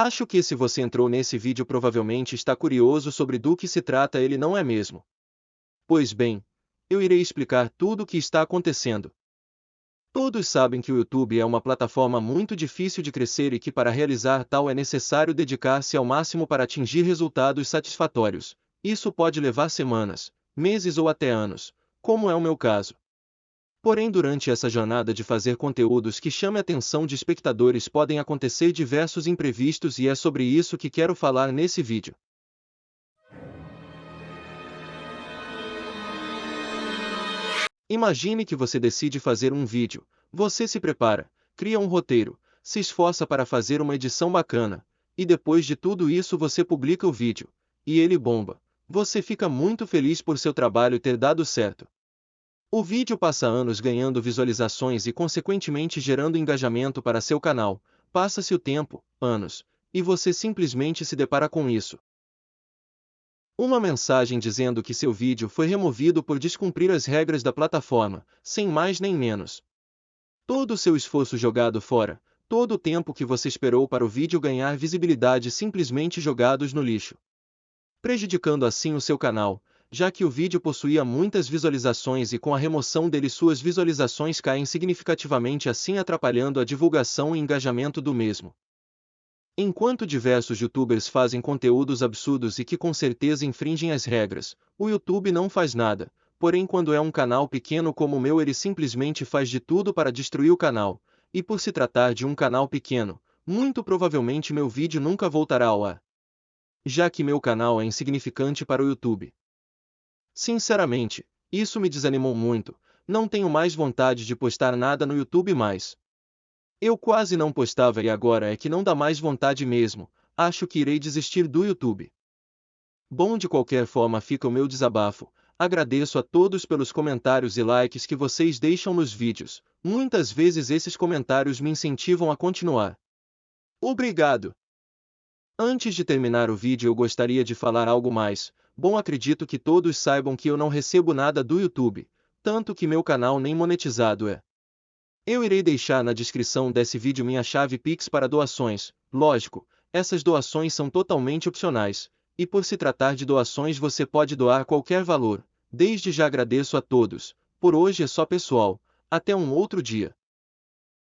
Acho que se você entrou nesse vídeo provavelmente está curioso sobre do que se trata ele não é mesmo? Pois bem, eu irei explicar tudo o que está acontecendo. Todos sabem que o YouTube é uma plataforma muito difícil de crescer e que para realizar tal é necessário dedicar-se ao máximo para atingir resultados satisfatórios. Isso pode levar semanas, meses ou até anos, como é o meu caso. Porém, durante essa jornada de fazer conteúdos que chame a atenção de espectadores podem acontecer diversos imprevistos e é sobre isso que quero falar nesse vídeo. Imagine que você decide fazer um vídeo, você se prepara, cria um roteiro, se esforça para fazer uma edição bacana, e depois de tudo isso você publica o vídeo, e ele bomba. Você fica muito feliz por seu trabalho ter dado certo. O vídeo passa anos ganhando visualizações e consequentemente gerando engajamento para seu canal. Passa-se o tempo, anos, e você simplesmente se depara com isso. Uma mensagem dizendo que seu vídeo foi removido por descumprir as regras da plataforma, sem mais nem menos. Todo o seu esforço jogado fora, todo o tempo que você esperou para o vídeo ganhar visibilidade simplesmente jogados no lixo. Prejudicando assim o seu canal, já que o vídeo possuía muitas visualizações e com a remoção dele suas visualizações caem significativamente assim atrapalhando a divulgação e engajamento do mesmo. Enquanto diversos youtubers fazem conteúdos absurdos e que com certeza infringem as regras, o YouTube não faz nada, porém quando é um canal pequeno como o meu ele simplesmente faz de tudo para destruir o canal, e por se tratar de um canal pequeno, muito provavelmente meu vídeo nunca voltará ao ar. Já que meu canal é insignificante para o YouTube. Sinceramente, isso me desanimou muito, não tenho mais vontade de postar nada no YouTube mais. Eu quase não postava e agora é que não dá mais vontade mesmo, acho que irei desistir do YouTube. Bom de qualquer forma fica o meu desabafo, agradeço a todos pelos comentários e likes que vocês deixam nos vídeos, muitas vezes esses comentários me incentivam a continuar. Obrigado! Antes de terminar o vídeo eu gostaria de falar algo mais, Bom, acredito que todos saibam que eu não recebo nada do YouTube, tanto que meu canal nem monetizado é. Eu irei deixar na descrição desse vídeo minha chave Pix para doações, lógico, essas doações são totalmente opcionais, e por se tratar de doações você pode doar qualquer valor. Desde já agradeço a todos, por hoje é só pessoal, até um outro dia.